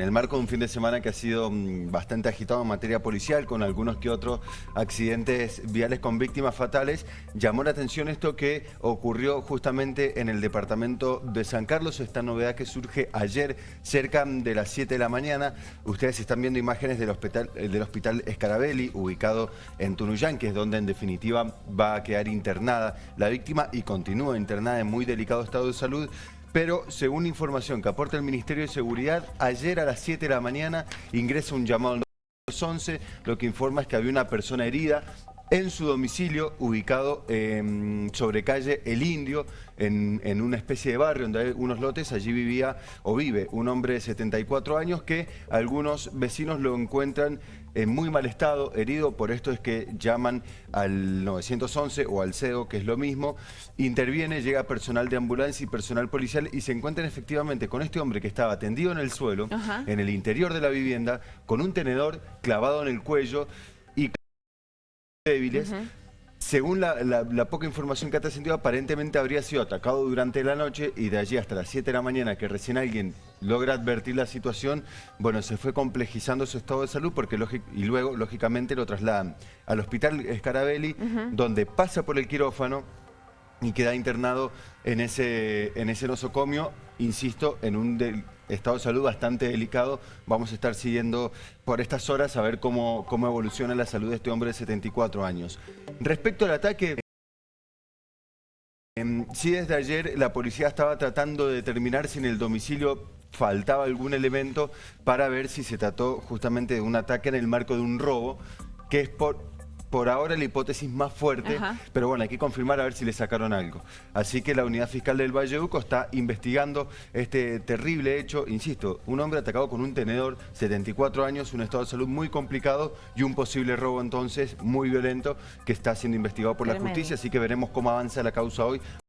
En el marco de un fin de semana que ha sido mm, bastante agitado en materia policial, con algunos que otros accidentes viales con víctimas fatales, llamó la atención esto que ocurrió justamente en el departamento de San Carlos, esta novedad que surge ayer cerca de las 7 de la mañana. Ustedes están viendo imágenes del hospital, eh, del Escarabelli, ubicado en Tunuyán, que es donde en definitiva va a quedar internada la víctima y continúa internada en muy delicado estado de salud pero según información que aporta el Ministerio de Seguridad, ayer a las 7 de la mañana ingresa un llamado al 11, lo que informa es que había una persona herida en su domicilio, ubicado sobre calle El Indio, en, en, una especie de barrio donde hay unos lotes, allí vivía o vive un hombre de 74 años que algunos vecinos lo encuentran en muy mal estado, herido, por esto es que llaman al 911 o al CEO, que es lo mismo, interviene, llega personal de ambulancia y personal policial y se encuentran efectivamente con este hombre que estaba tendido en el suelo, en el interior de la vivienda, con un tenedor clavado en el cuello débiles, según la, poca información que ha trascendido, aparentemente habría sido atacado durante la noche y de allí hasta las 7 de la mañana que recién alguien logra advertir la situación, bueno, se fue complejizando su estado de salud porque y luego, lógicamente, lo trasladan al hospital Scarabelli, donde pasa por el quirófano, y queda internado en ese, en ese nosocomio, insisto, en un estado de salud bastante delicado. Vamos a estar siguiendo por estas horas a ver cómo, cómo evoluciona la salud de este hombre de 74 años. Respecto al ataque... Em, sí, desde ayer la policía estaba tratando de determinar si en el domicilio faltaba algún elemento para ver si se trató justamente de un ataque en el marco de un robo, que es por, por ahora la hipótesis más fuerte, pero bueno, hay que confirmar a ver si le sacaron algo. Así que la unidad fiscal del Valle Uco está investigando este terrible hecho. Insisto, un hombre atacado con un tenedor, 74 años, un estado de salud muy complicado y un posible robo entonces muy violento que está siendo investigado por la justicia. Así que veremos cómo avanza la causa hoy.